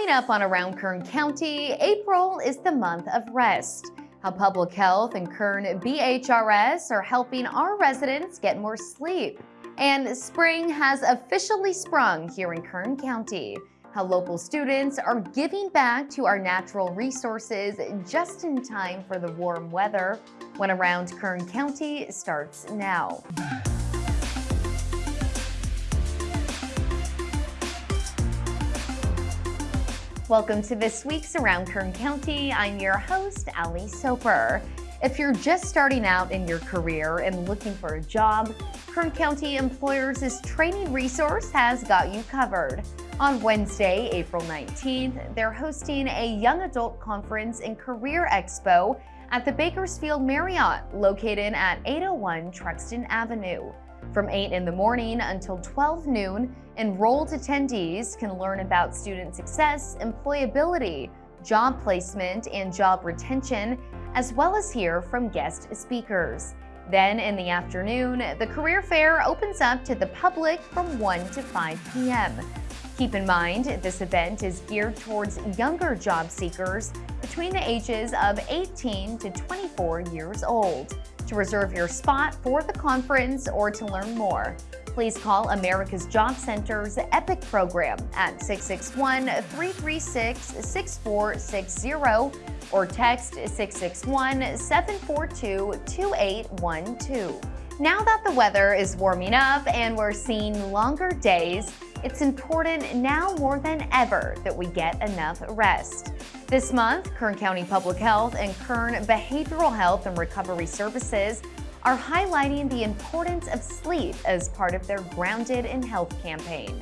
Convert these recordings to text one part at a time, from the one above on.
Coming up on Around Kern County, April is the month of rest. How Public Health and Kern BHRS are helping our residents get more sleep. And spring has officially sprung here in Kern County. How local students are giving back to our natural resources just in time for the warm weather when Around Kern County starts now. Welcome to this week's Around Kern County. I'm your host, Ali Soper. If you're just starting out in your career and looking for a job, Kern County Employers' training resource has got you covered. On Wednesday, April 19th, they're hosting a young adult conference and career expo at the Bakersfield Marriott, located at 801 Truxtun Avenue. From 8 in the morning until 12 noon, enrolled attendees can learn about student success, employability, job placement, and job retention, as well as hear from guest speakers. Then in the afternoon, the career fair opens up to the public from 1 to 5 p.m. Keep in mind, this event is geared towards younger job seekers between the ages of 18 to 24 years old. To reserve your spot for the conference or to learn more, please call America's Job Center's EPIC program at 661-336-6460 or text 661-742-2812. Now that the weather is warming up and we're seeing longer days, it's important now more than ever that we get enough rest. This month, Kern County Public Health and Kern Behavioral Health and Recovery Services are highlighting the importance of sleep as part of their Grounded in Health campaign.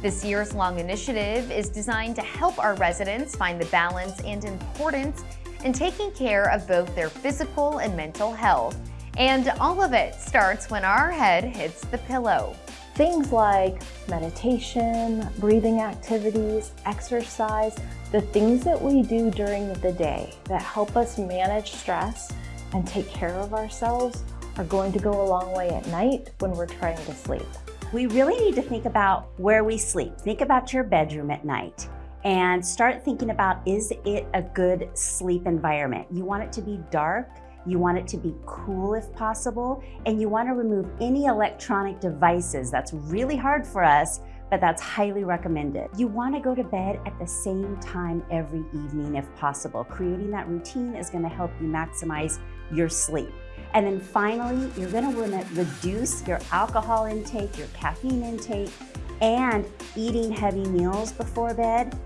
This year's long initiative is designed to help our residents find the balance and importance in taking care of both their physical and mental health. And all of it starts when our head hits the pillow. Things like meditation, breathing activities, exercise, the things that we do during the day that help us manage stress and take care of ourselves are going to go a long way at night when we're trying to sleep. We really need to think about where we sleep. Think about your bedroom at night and start thinking about, is it a good sleep environment? You want it to be dark, you want it to be cool if possible, and you want to remove any electronic devices. That's really hard for us, but that's highly recommended. You want to go to bed at the same time every evening if possible. Creating that routine is going to help you maximize your sleep. And then finally, you're going to want to reduce your alcohol intake, your caffeine intake, and eating heavy meals before bed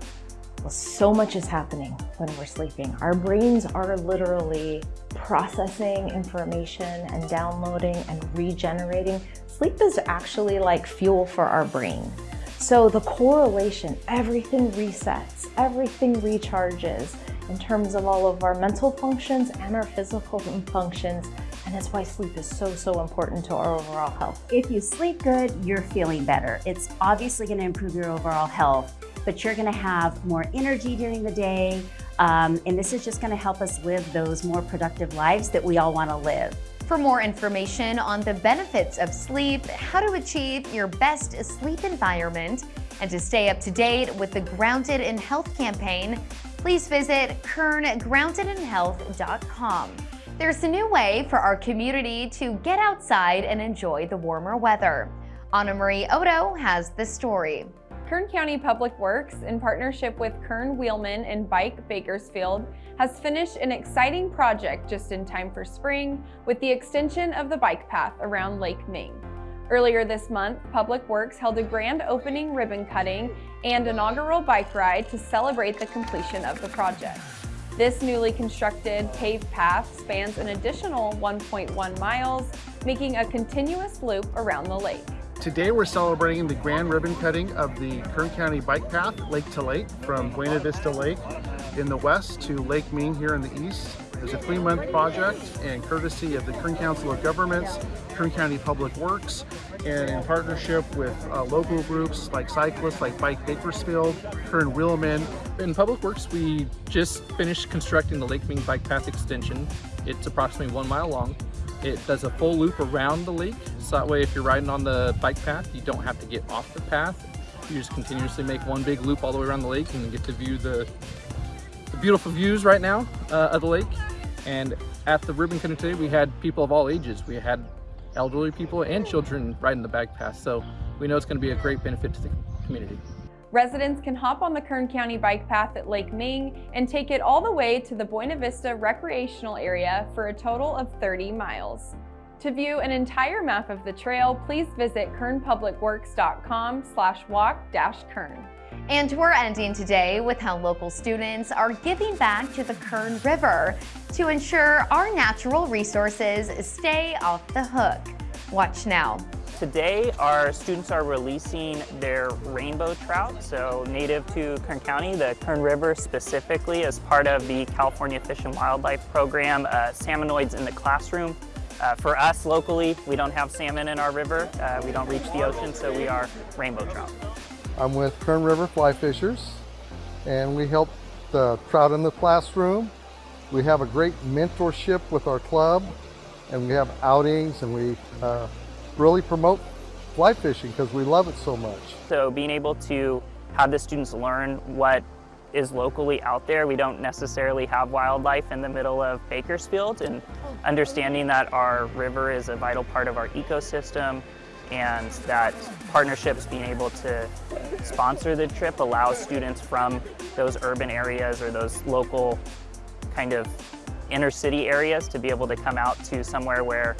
so much is happening when we're sleeping. Our brains are literally processing information and downloading and regenerating. Sleep is actually like fuel for our brain. So the correlation, everything resets, everything recharges in terms of all of our mental functions and our physical functions. And that's why sleep is so, so important to our overall health. If you sleep good, you're feeling better. It's obviously gonna improve your overall health but you're gonna have more energy during the day. Um, and this is just gonna help us live those more productive lives that we all wanna live. For more information on the benefits of sleep, how to achieve your best sleep environment, and to stay up to date with the Grounded in Health campaign, please visit kerngroundedinhealth.com. There's a new way for our community to get outside and enjoy the warmer weather. Anna Marie Odo has the story. Kern County Public Works, in partnership with Kern Wheelmen and Bike Bakersfield, has finished an exciting project just in time for spring with the extension of the bike path around Lake Ming. Earlier this month, Public Works held a grand opening ribbon cutting and inaugural bike ride to celebrate the completion of the project. This newly constructed paved path spans an additional 1.1 miles, making a continuous loop around the lake. Today we're celebrating the grand ribbon cutting of the Kern County Bike Path, Lake to Lake, from Buena Vista Lake in the west to Lake Ming here in the east. It's a three-month project and courtesy of the Kern Council of Governments, Kern County Public Works, and in partnership with uh, local groups like cyclists like Bike Bakersfield, Kern Wheelmen. In Public Works, we just finished constructing the Lake Ming Bike Path extension. It's approximately one mile long. It does a full loop around the lake, so that way if you're riding on the bike path, you don't have to get off the path. You just continuously make one big loop all the way around the lake and get to view the, the beautiful views right now uh, of the lake. And at the ribbon cutting today, we had people of all ages. We had elderly people and children riding the bike path. So we know it's going to be a great benefit to the community. Residents can hop on the Kern County Bike Path at Lake Ming and take it all the way to the Buena Vista recreational area for a total of 30 miles. To view an entire map of the trail, please visit kernpublicworks.com slash walk-kern. And we're ending today with how local students are giving back to the Kern River to ensure our natural resources stay off the hook. Watch now. Today, our students are releasing their rainbow trout, so native to Kern County, the Kern River specifically, as part of the California Fish and Wildlife Program, uh, Salmonoids in the Classroom. Uh, for us locally, we don't have salmon in our river. Uh, we don't reach the ocean, so we are rainbow trout. I'm with Kern River Fly Fishers, and we help the trout in the classroom. We have a great mentorship with our club, and we have outings, and we uh, really promote fly fishing because we love it so much. So being able to have the students learn what is locally out there. We don't necessarily have wildlife in the middle of Bakersfield and understanding that our river is a vital part of our ecosystem and that partnerships being able to sponsor the trip allows students from those urban areas or those local kind of inner city areas to be able to come out to somewhere where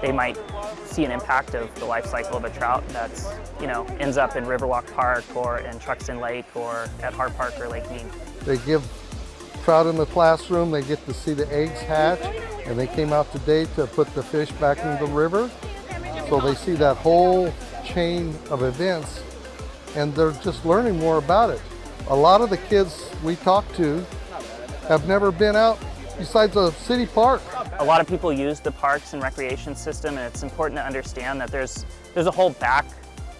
they might see an impact of the life cycle of a trout that's, you know, ends up in Riverwalk Park or in Truxtun Lake or at Hart Park or Lake Mead. They give trout in the classroom, they get to see the eggs hatch, and they came out today to put the fish back in the river. So they see that whole chain of events and they're just learning more about it. A lot of the kids we talk to have never been out besides a city park. A lot of people use the parks and recreation system and it's important to understand that there's, there's a whole back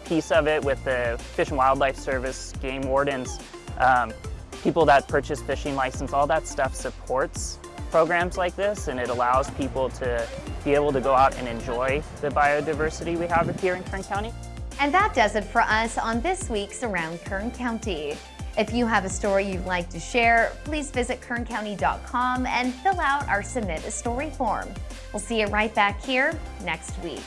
piece of it with the Fish and Wildlife Service, game wardens, um, people that purchase fishing license, all that stuff supports programs like this and it allows people to be able to go out and enjoy the biodiversity we have here in Kern County. And that does it for us on this week's Around Kern County. If you have a story you'd like to share, please visit kerncounty.com and fill out our Submit a Story form. We'll see you right back here next week.